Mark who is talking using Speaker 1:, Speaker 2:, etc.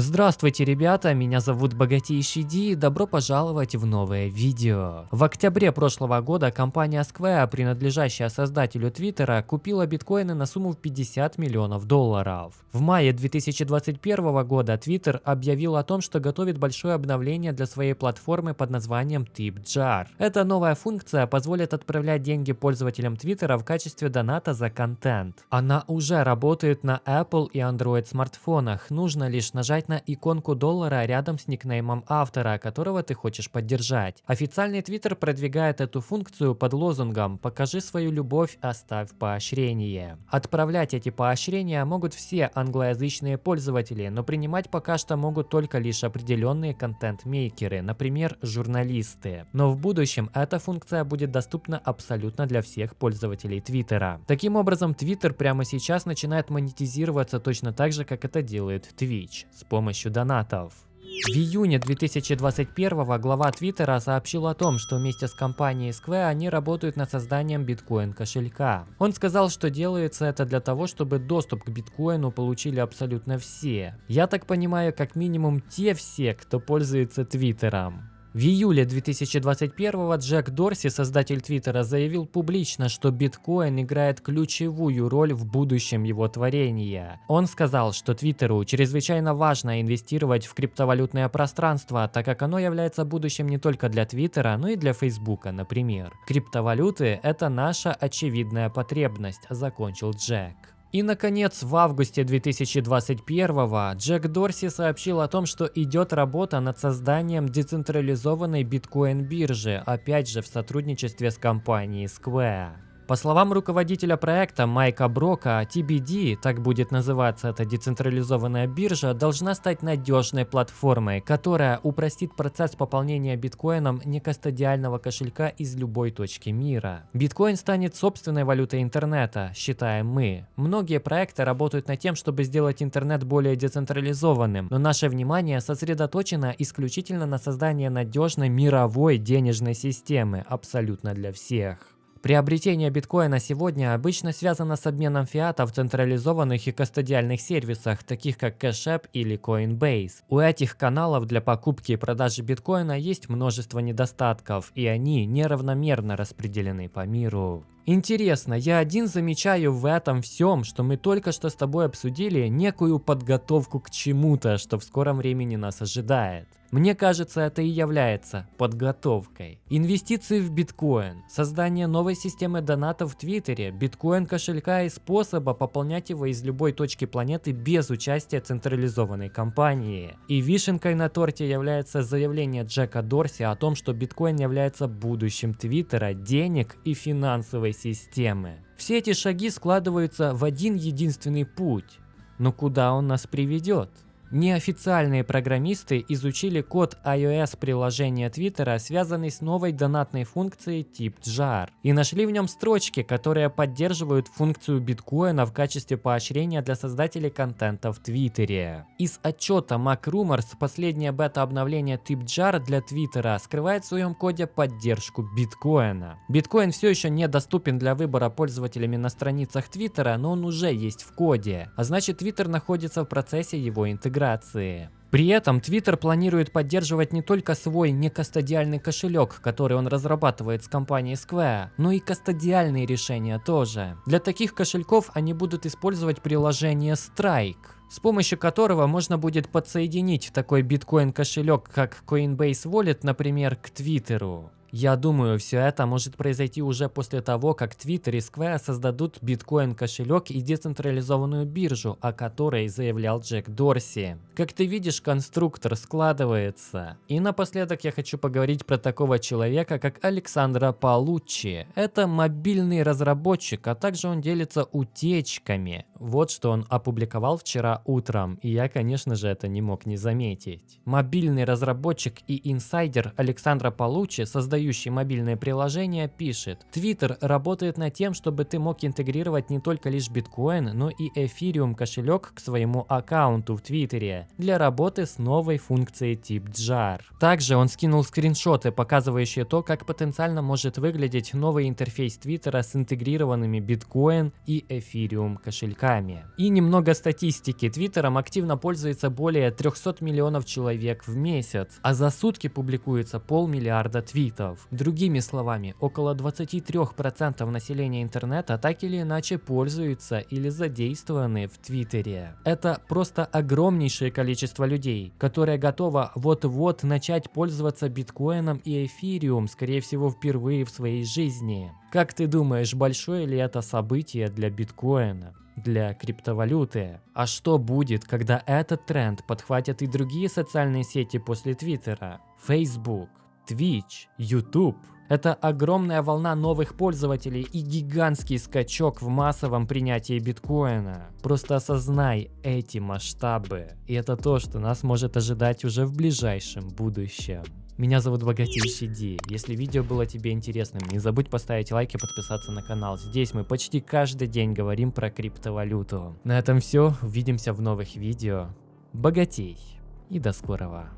Speaker 1: Здравствуйте, ребята, меня зовут Богатейший Ди и добро пожаловать в новое видео. В октябре прошлого года компания Square, принадлежащая создателю Твиттера, купила биткоины на сумму в 50 миллионов долларов. В мае 2021 года Твиттер объявил о том, что готовит большое обновление для своей платформы под названием TipJar. Эта новая функция позволит отправлять деньги пользователям Твиттера в качестве доната за контент. Она уже работает на Apple и Android смартфонах, нужно лишь нажать на иконку доллара рядом с никнеймом автора, которого ты хочешь поддержать. Официальный твиттер продвигает эту функцию под лозунгом «Покажи свою любовь, оставь поощрение». Отправлять эти поощрения могут все англоязычные пользователи, но принимать пока что могут только лишь определенные контент-мейкеры, например, журналисты. Но в будущем эта функция будет доступна абсолютно для всех пользователей Твиттера. Таким образом, Твиттер прямо сейчас начинает монетизироваться точно так же, как это делает Twitch, с помощью донатов. В июне 2021 глава Твиттера сообщил о том, что вместе с компанией Square они работают над созданием биткоин кошелька. Он сказал, что делается это для того, чтобы доступ к биткоину получили абсолютно все. Я так понимаю, как минимум те все, кто пользуется Твиттером. В июле 2021 Джек Дорси, создатель Твиттера, заявил публично, что биткоин играет ключевую роль в будущем его творения. Он сказал, что Твиттеру чрезвычайно важно инвестировать в криптовалютное пространство, так как оно является будущим не только для Твиттера, но и для Фейсбука, например. Криптовалюты – это наша очевидная потребность, закончил Джек. И, наконец, в августе 2021 Джек Дорси сообщил о том, что идет работа над созданием децентрализованной биткоин-биржи, опять же в сотрудничестве с компанией Square. По словам руководителя проекта Майка Брока, TBD, так будет называться эта децентрализованная биржа, должна стать надежной платформой, которая упростит процесс пополнения биткоином некастодиального кошелька из любой точки мира. Биткоин станет собственной валютой интернета, считаем мы. Многие проекты работают над тем, чтобы сделать интернет более децентрализованным, но наше внимание сосредоточено исключительно на создании надежной мировой денежной системы, абсолютно для всех. Приобретение биткоина сегодня обычно связано с обменом фиата в централизованных и кастодиальных сервисах, таких как Cash App или Coinbase. У этих каналов для покупки и продажи биткоина есть множество недостатков, и они неравномерно распределены по миру. Интересно, я один замечаю в этом всем, что мы только что с тобой обсудили некую подготовку к чему-то, что в скором времени нас ожидает. Мне кажется, это и является подготовкой. Инвестиции в биткоин, создание новой системы донатов в Твиттере, биткоин кошелька и способа пополнять его из любой точки планеты без участия централизованной компании. И вишенкой на торте является заявление Джека Дорси о том, что биткоин является будущим Твиттера, денег и финансовой системы. Все эти шаги складываются в один единственный путь. Но куда он нас приведет? Неофициальные программисты изучили код iOS приложения Твиттера, связанный с новой донатной функцией тип JAR, и нашли в нем строчки, которые поддерживают функцию биткоина в качестве поощрения для создателей контента в Твиттере. Из отчета MacRumors последнее бета-обновление тип JAR для Твиттера скрывает в своем коде поддержку биткоина. Биткоин все еще недоступен для выбора пользователями на страницах Твиттера, но он уже есть в коде, а значит Твиттер находится в процессе его интеграции интеграции. При этом Twitter планирует поддерживать не только свой некастодиальный кошелек, который он разрабатывает с компанией Square, но и кастодиальные решения тоже. Для таких кошельков они будут использовать приложение Strike с помощью которого можно будет подсоединить такой биткоин кошелек, как Coinbase Wallet, например, к Твиттеру. Я думаю, все это может произойти уже после того, как Twitter и Square создадут биткоин кошелек и децентрализованную биржу, о которой заявлял Джек Дорси. Как ты видишь, конструктор складывается. И напоследок я хочу поговорить про такого человека, как Александра Палуччи. Это мобильный разработчик, а также он делится утечками. Вот что он опубликовал вчера утром, и я, конечно же, это не мог не заметить. Мобильный разработчик и инсайдер Александра создает создающий мобильные приложения, пишет, Twitter работает над тем, чтобы ты мог интегрировать не только лишь биткоин, но и эфириум кошелек к своему аккаунту в Твиттере для работы с новой функцией тип JAR. Также он скинул скриншоты, показывающие то, как потенциально может выглядеть новый интерфейс Твиттера с интегрированными биткоин и эфириум кошельками. И немного статистики. Твиттером активно пользуется более 300 миллионов человек в месяц, а за сутки публикуется полмиллиарда твитов. Другими словами, около 23% населения интернета так или иначе пользуются или задействованы в Твиттере. Это просто огромнейшее количество людей, которое готово вот-вот начать пользоваться биткоином и эфириум, скорее всего впервые в своей жизни. Как ты думаешь, большое ли это событие для биткоина? Для криптовалюты. А что будет, когда этот тренд подхватят и другие социальные сети после Твиттера? Facebook, Twitch, YouTube. Это огромная волна новых пользователей и гигантский скачок в массовом принятии биткоина. Просто осознай эти масштабы. И это то, что нас может ожидать уже в ближайшем будущем. Меня зовут Богатейший Ди. Если видео было тебе интересным, не забудь поставить лайк и подписаться на канал. Здесь мы почти каждый день говорим про криптовалюту. На этом все. Увидимся в новых видео. Богатей. И до скорого.